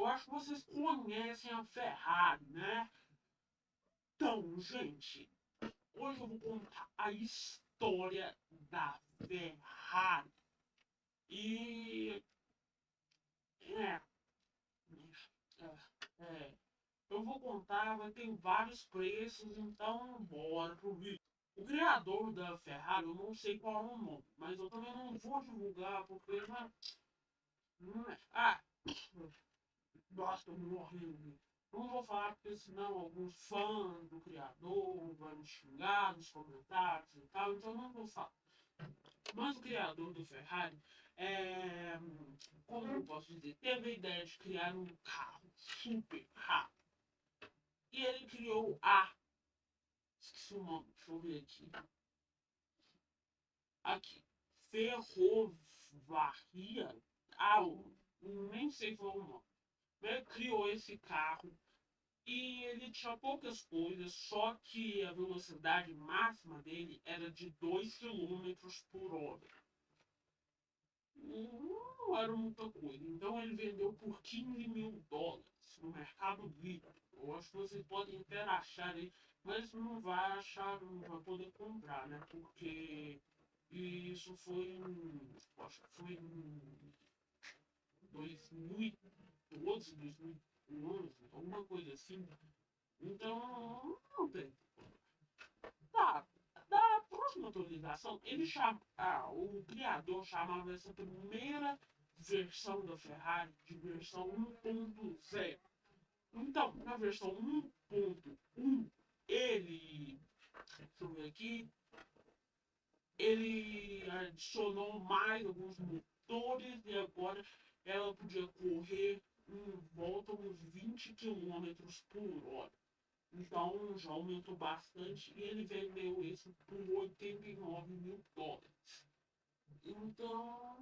eu acho que vocês conhecem a Ferrari, né? Então, gente, hoje eu vou contar a história da Ferrari. E. É. É. é eu vou contar, vai ter vários preços, então bora pro vídeo. O criador da Ferrari, eu não sei qual é o nome, mas eu também não vou divulgar porque. É, ah! Nossa, tô morrendo. Não vou falar porque senão alguns fãs do criador vão me xingar nos comentários e tal, então não vou falar. Mas o criador do Ferrari, é, como eu posso dizer, teve a ideia de criar um carro super rápido. E ele criou a. Esqueci o nome, deixa eu ver aqui. Aqui. Ferrovaria. Ah, nem sei qual é o nome. Ele criou esse carro e ele tinha poucas coisas, só que a velocidade máxima dele era de 2 km por hora. Não era muita coisa. Então ele vendeu por 15 mil dólares no Mercado Livre. Eu acho que vocês podem até achar aí, mas não vai achar, não vai poder comprar, né? Porque isso foi em. Acho que foi em 2012, 2011, alguma coisa assim. Então, não tem. Tá. Da próxima atualização, ele chama, ah, o criador chamava essa primeira versão da Ferrari de versão 1.0. Então, na versão 1.1, ele. Deixa eu ver aqui. Ele adicionou mais alguns motores e agora ela podia correr em volta uns 20 km por hora. Então já aumentou bastante e ele vendeu isso por 89 mil dólares. Então,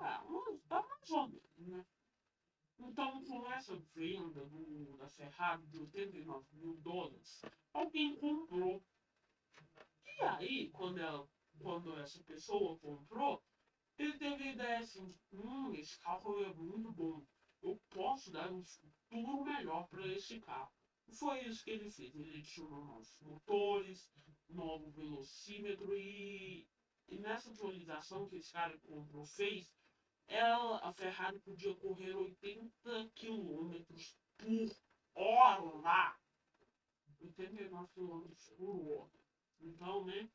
é, mas tá mais ou menos, né? Então, com essa venda do, da Ferrari de 89 mil dólares, alguém comprou. E aí, quando, ela, quando essa pessoa comprou, ele teve a ideia assim, hum, esse carro é muito bom. Eu posso dar um futuro melhor para esse carro. E foi isso que ele fez. Ele adicionou novos motores, novo velocímetro e, e nessa atualização que esse cara comprou fez, ela, a Ferrari podia correr 80 km por hora. 89 km por hora. Então, né?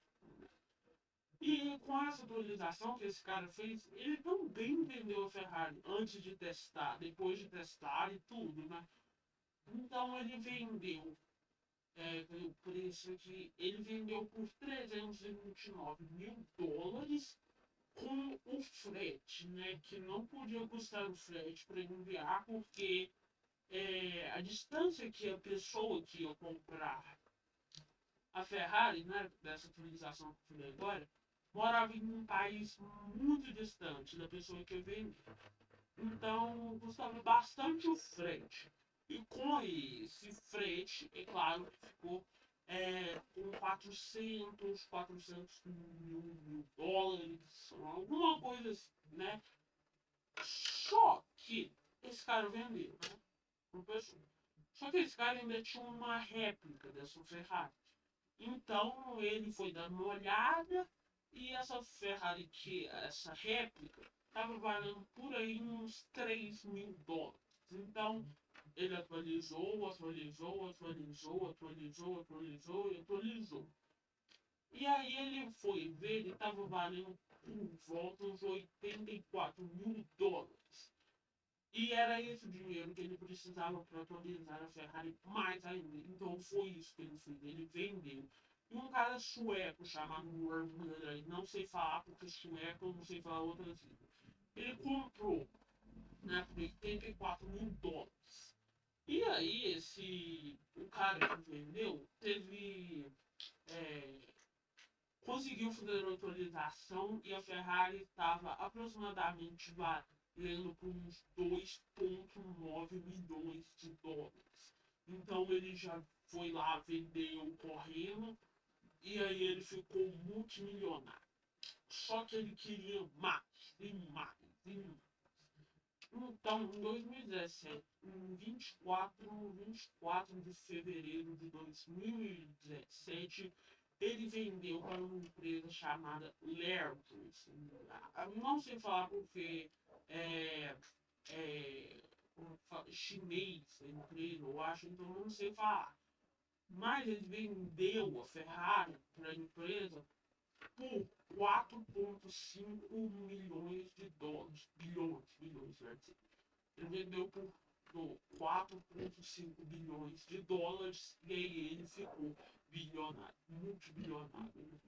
E com essa atualização que esse cara fez, ele também vendeu a Ferrari antes de testar, depois de testar e tudo, né? Então ele vendeu, é, o preço aqui, ele vendeu por 329 mil dólares com o frete, né? Que não podia custar o frete para enviar, porque é, a distância que a pessoa que ia comprar a Ferrari, né? Dessa atualização que eu falei agora, morava em um país muito distante da pessoa que ia vender. Então custava bastante o frete. E com esse frete, é claro que ficou é, com 400, 400 mil, mil dólares, alguma coisa assim, né? Só que esse cara vendeu, né? Só que esse cara ainda tinha uma réplica dessa Ferrari. Então ele foi dando uma olhada e essa Ferrari, que essa réplica, estava valendo por aí uns 3 mil dólares. Então ele atualizou, atualizou, atualizou, atualizou, atualizou e atualizou. E aí ele foi ver, ele estava valendo por volta uns 84 mil dólares. E era esse dinheiro que ele precisava para atualizar a Ferrari mais ainda. Então foi isso que ele fez. Ele vendeu. E um cara sueco chamado Werner, sei falar porque sueco eu não sei falar outras línguas. Ele comprou né, por 84 mil dólares. E aí, esse. O cara que vendeu teve. É, conseguiu fazer a autorização e a Ferrari estava aproximadamente valendo por uns 2,9 milhões de dólares. Então ele já foi lá, vendeu correndo e aí ele ficou multimilionário. Só que ele queria mais e mais e mais. Então, em 2017, em 24, 24 de fevereiro de 2017, ele vendeu para uma empresa chamada Lertus. Não sei falar porque é, é chinês a empresa, eu acho, então não sei falar. Mas ele vendeu a Ferrari para a empresa por 4,5 milhões de dólares. Bilhões, bilhões, dizer. Ele vendeu por, por 4,5 bilhões de dólares e aí ele ficou bilionário, multibilionário.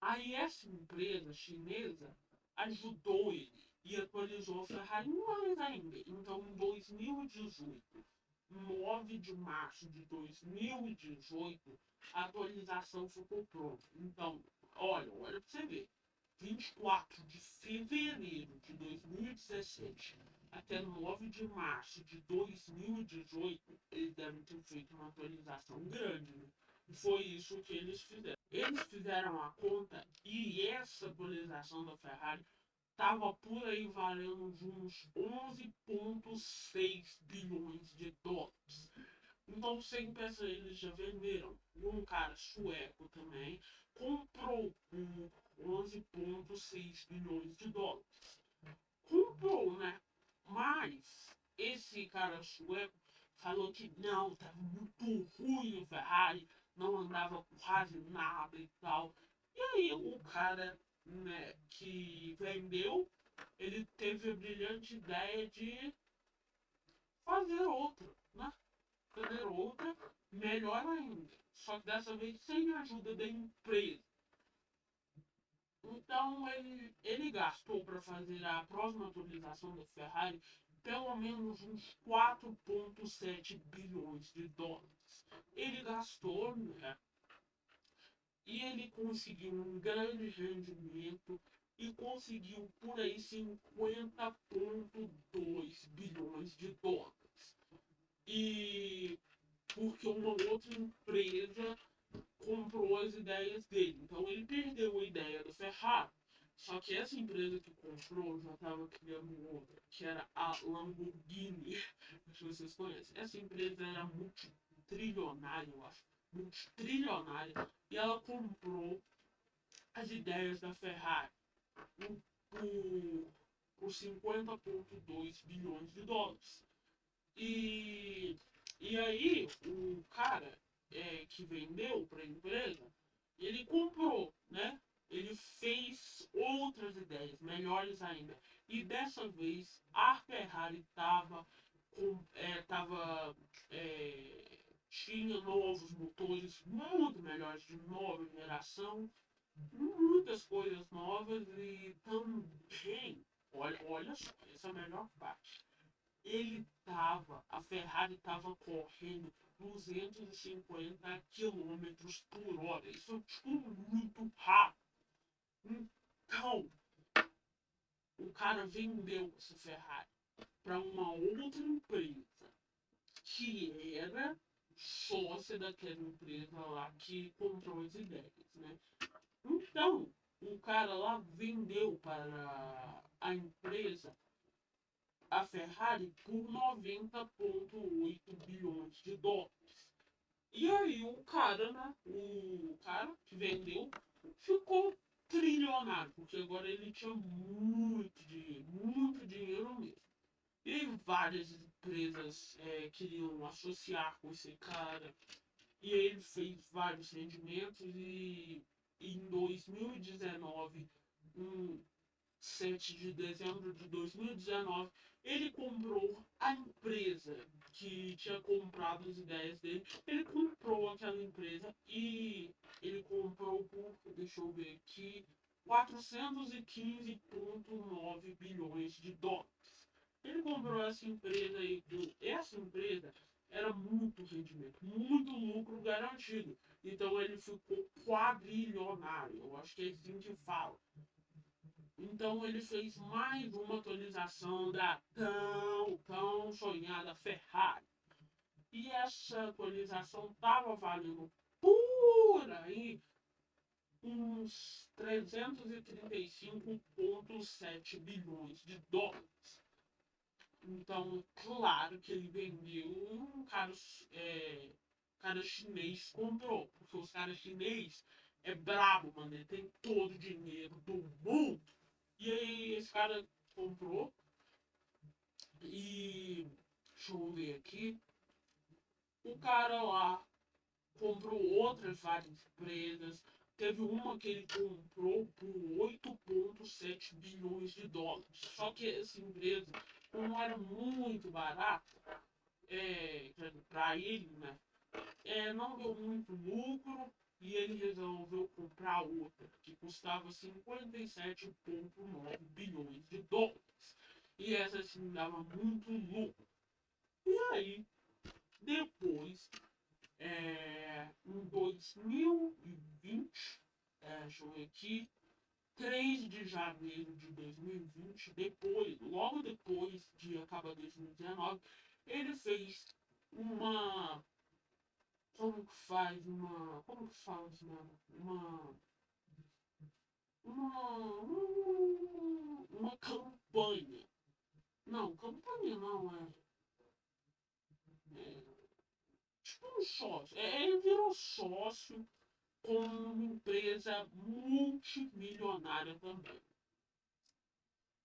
Aí essa empresa chinesa ajudou ele e atualizou a Ferrari mais ainda. Então, em 2018, 9 de março de 2018, a atualização ficou pronta. Então, olha, olha para você ver. 24 de fevereiro de 2017 até 9 de março de 2018, eles devem ter feito uma atualização grande. Né? E foi isso que eles fizeram. Eles fizeram a conta e essa atualização da Ferrari estava por aí valendo de uns 11,6 bilhões de dólares. Então, sem pensar, eles já venderam. Um cara sueco também comprou por 11,6 bilhões de dólares. Comprou, né? Mas esse cara sueco falou que não, estava muito ruim o Ferrari, não andava quase nada e tal. E aí o cara né, que vendeu, ele teve a brilhante ideia de fazer outra, né? Fazer outra, melhor ainda. Só que dessa vez sem a ajuda da empresa. Então ele, ele gastou para fazer a próxima atualização da Ferrari pelo menos uns 4,7 bilhões de dólares. Ele gastou, né? E ele conseguiu um grande rendimento e conseguiu por aí 50,2 bilhões de dólares. E porque uma outra empresa comprou as ideias dele. Então ele perdeu a ideia da Ferrari. Só que essa empresa que comprou já estava criando outra, que era a Lamborghini. Se vocês conhecem. Essa empresa era multitrilionária, eu acho. Multitrilionária. E ela comprou as ideias da Ferrari por, por 50,2 bilhões de dólares. E, e aí o cara é, que vendeu para a empresa, ele comprou, né? Ele fez outras ideias, melhores ainda. E dessa vez a Ferrari estava é, tava, é, tinha novos motores muito melhores, de nova geração, muitas coisas novas e também, olha, olha só, essa é a melhor parte. Ele tava, a Ferrari tava correndo 250 km por hora. Isso é tipo muito rápido. Então, o cara vendeu essa Ferrari para uma outra empresa que era sócia daquela empresa lá que comprou as ideias, né? Então, o cara lá vendeu para a empresa a Ferrari por 90,8 bilhões de dólares. E aí o cara, né? O cara que vendeu ficou trilionário, porque agora ele tinha muito dinheiro, muito dinheiro mesmo. E várias empresas é, queriam associar com esse cara. E ele fez vários rendimentos e em 2019, um 7 de dezembro de 2019, ele comprou a empresa que tinha comprado as ideias dele. Ele comprou aquela empresa e ele comprou por, deixa eu ver aqui, 415,9 bilhões de dólares. Ele comprou essa empresa e essa empresa era muito rendimento, muito lucro garantido. Então ele ficou quadrilionário. Eu acho que é assim que fala. Então ele fez mais uma atualização da tão, tão sonhada Ferrari. E essa atualização estava valendo por aí uns 335,7 bilhões de dólares. Então, claro que ele vendeu um cara, é, cara chinês comprou. Porque os caras chinês é brabo, mano. Ele tem todo o dinheiro do mundo. E aí esse cara comprou. E deixa eu ver aqui. O cara lá comprou outras várias empresas. Teve uma que ele comprou por 8,7 bilhões de dólares. Só que essa empresa não era muito barata é, para ele, né? É, não deu muito lucro e ele resolveu comprar outra que custava 57,9 bilhões de dólares. E essa sim dava muito lucro. E aí, depois é, em 2020, é, deixa eu ver aqui, 3 de janeiro de 2020, depois, logo depois de acabar 2019, ele fez uma. Como que faz uma. Como que faz, mano? Uma. Uma. Uma campanha. Não, campanha não, é. é um sócio. É, ele virou sócio com uma empresa multimilionária também.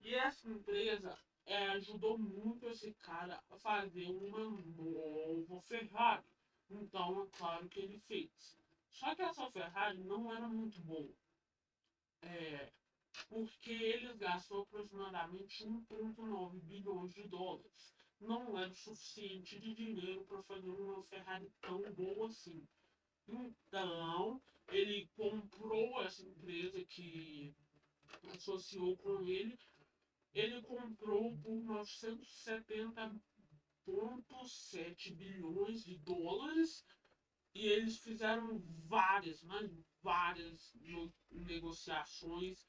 E essa empresa é, ajudou muito esse cara a fazer uma nova Ferrari. Então, é claro que ele fez. Só que essa Ferrari não era muito boa. É, porque eles gastou aproximadamente 1,9 bilhões de dólares não era o suficiente de dinheiro para fazer uma Ferrari tão boa assim. Então, ele comprou essa empresa que associou com ele. Ele comprou por 970,7 bilhões de dólares e eles fizeram várias, mas várias negociações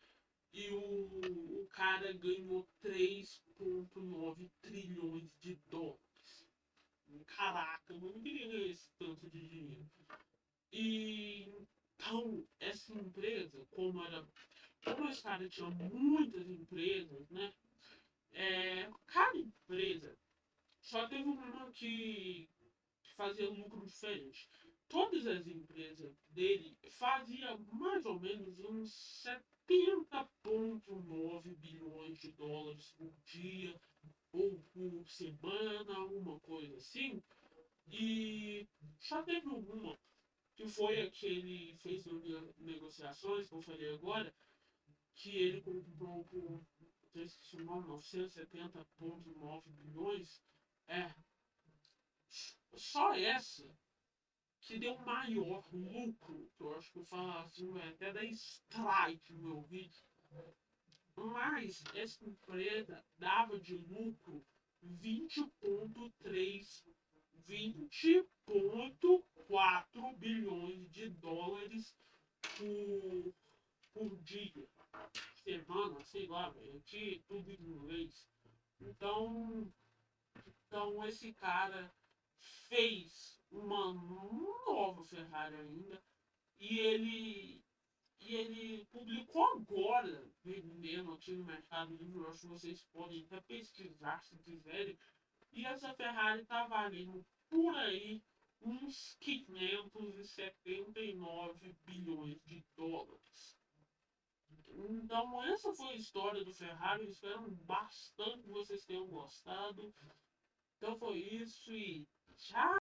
e o, o cara ganhou 3,9 trilhões de dólares. Caraca, eu não queria ganhar esse tanto de. E então, essa empresa, como era. Como esse cara tinha muitas empresas, né? É, cada empresa só teve uma que, fazia lucro diferente. Todas as empresas dele faziam mais ou menos uns 70,9 bilhões de dólares por dia ou por semana, alguma coisa assim. E só teve uma, que foi a que ele fez negociações, que eu falei agora, que ele comprou por 970,9 bilhões. É. Só essa que deu maior lucro, que eu acho que eu falo assim, vai até dar strike no meu vídeo. Mas essa empresa dava de lucro 20,3 20,4 bilhões de dólares por, por dia, semana, sei lá, velho, tudo em inglês. Então, então esse cara fez uma nova Ferrari ainda. E ele, e ele publicou agora, vendendo aqui no Mercado Livre. Acho que vocês podem até pesquisar se quiserem. E essa Ferrari tá valendo por aí uns 579 bilhões de dólares. Então, essa foi a história do Ferrari. Espero bastante que vocês tenham gostado. Então, foi isso e tchau!